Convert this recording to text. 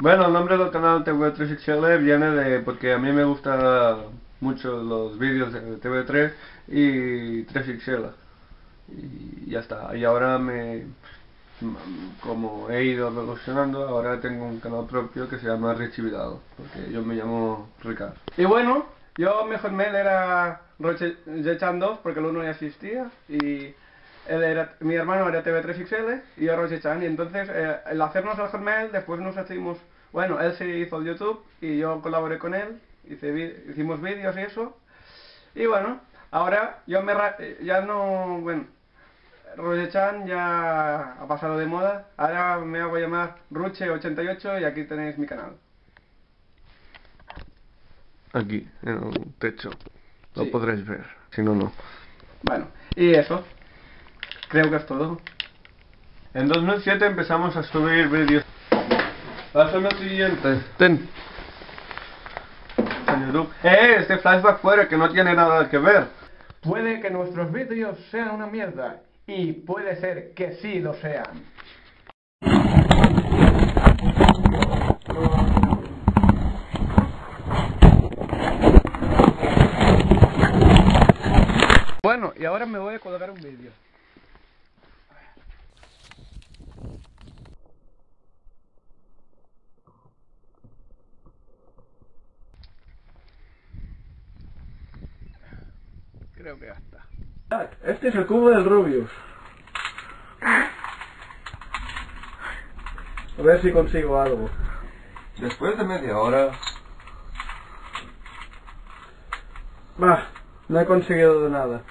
Bueno, el nombre del canal TV3XL viene de porque a mí me gustan mucho los vídeos de TV3 y 3XL. Y ya está. Y ahora me como he ido evolucionando, ahora tengo un canal propio que se llama Richie Vidal, porque yo me llamo Ricardo. Y bueno, yo mejor mail era Roche 2 porque el uno ya existía y él era, mi hermano era TV3XL y yo Roche Chan y entonces eh, el hacernos el Hotmail después nos hicimos, bueno, él se hizo el YouTube y yo colaboré con él, hice, hicimos vídeos y eso y bueno, ahora yo me ya no, bueno, Roche-chan ya ha pasado de moda. Ahora me hago llamar Ruche88 y aquí tenéis mi canal. Aquí, en el techo. Lo podréis ver. Si no, no. Bueno, y eso. Creo que es todo. En 2007 empezamos a subir vídeos. Pásame el siguiente. Ten. ¡Eh! Este flashback fuera que no tiene nada que ver. Puede que nuestros vídeos sean una mierda y puede ser que sí lo sean. Bueno, y ahora me voy a colgar un vídeo. Creo que ya está. Este es el cubo del Rubius. A ver si consigo algo. Después de media hora... Bah, no he conseguido nada.